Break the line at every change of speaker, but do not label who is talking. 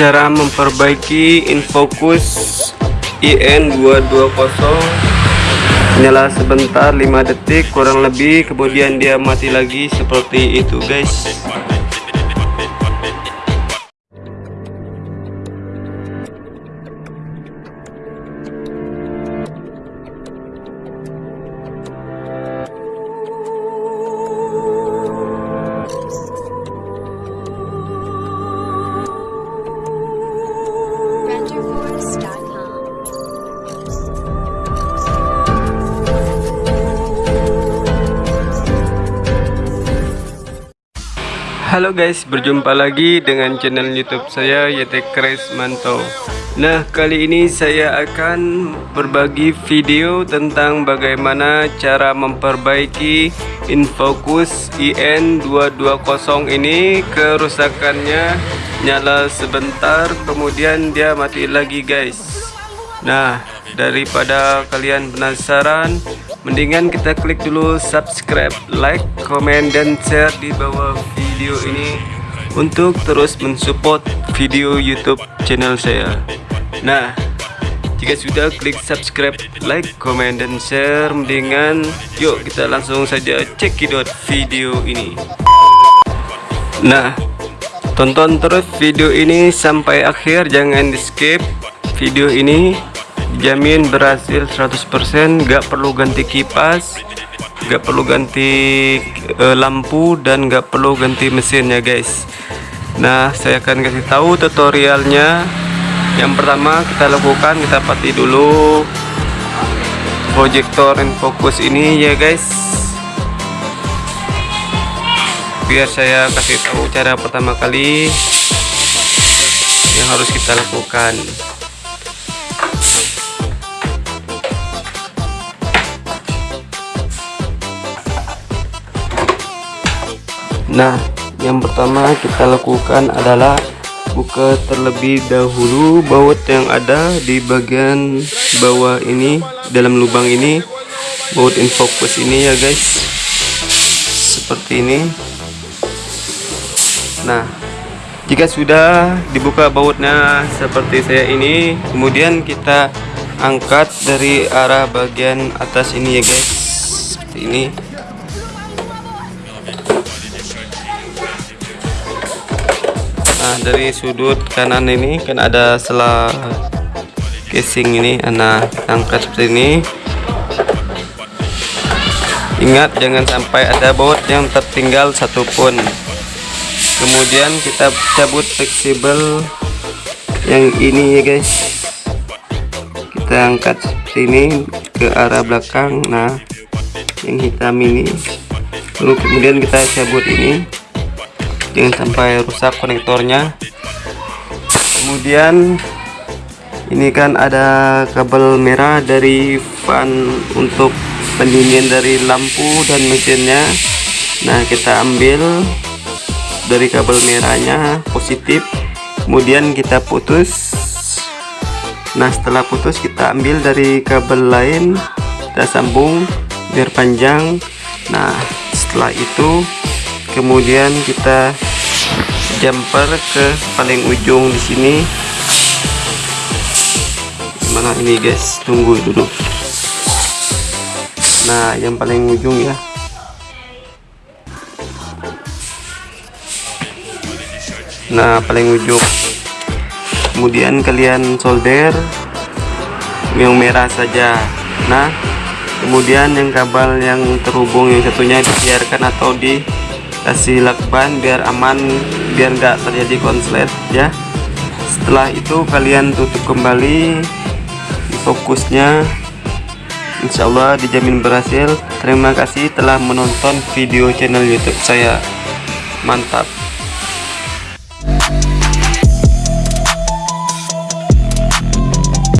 cara memperbaiki infocus IN220 nyala sebentar 5 detik kurang lebih kemudian dia mati lagi seperti itu guys Halo guys, berjumpa lagi dengan channel YouTube saya YT Kres Manto. Nah, kali ini saya akan berbagi video tentang bagaimana cara memperbaiki infocus IN220 ini kerusakannya nyala sebentar kemudian dia mati lagi guys. Nah, daripada kalian penasaran, mendingan kita klik dulu subscribe, like, komen, dan share di bawah video ini untuk terus mensupport video YouTube channel saya. Nah, jika sudah klik subscribe, like, komen, dan share, mendingan yuk kita langsung saja cekidot video ini. Nah, tonton terus video ini sampai akhir, jangan di skip video ini jamin berhasil 100% gak perlu ganti kipas gak perlu ganti eh, lampu dan gak perlu ganti mesinnya guys. Nah saya akan kasih tahu tutorialnya. Yang pertama kita lakukan kita pati dulu proyektor and fokus ini ya guys. Biar saya kasih tahu cara pertama kali yang harus kita lakukan Nah, yang pertama kita lakukan adalah buka terlebih dahulu baut yang ada di bagian bawah ini dalam lubang ini. Baut infocus ini ya guys. Seperti ini. Nah jika sudah dibuka bautnya seperti saya ini kemudian kita angkat dari arah bagian atas ini ya guys. Seperti ini Nah dari sudut kanan ini kan ada selah casing ini Nah angkat seperti ini. Ingat jangan sampai ada baut yang tertinggal satupun Kemudian kita cabut fleksibel yang ini ya guys. Kita angkat seperti ini ke arah belakang. Nah yang hitam ini. Lalu kemudian kita cabut ini jangan sampai rusak konektornya. Kemudian ini kan ada kabel merah dari fan untuk pendingin dari lampu dan mesinnya. Nah kita ambil dari kabel merahnya positif. Kemudian kita putus. Nah setelah putus kita ambil dari kabel lain. Kita sambung biar panjang. Nah setelah itu kemudian kita jumper ke paling ujung di sini. Mana ini guys? Tunggu dulu. Nah yang paling ujung ya. Nah paling ujung. Kemudian kalian solder yang merah saja. Nah kemudian yang kabel yang terhubung yang satunya dibiarkan atau di kasih lakban biar aman biar enggak terjadi konslet ya. Setelah itu kalian tutup kembali fokusnya. Insyaallah dijamin berhasil. Terima kasih telah menonton video channel youtube saya. Mantap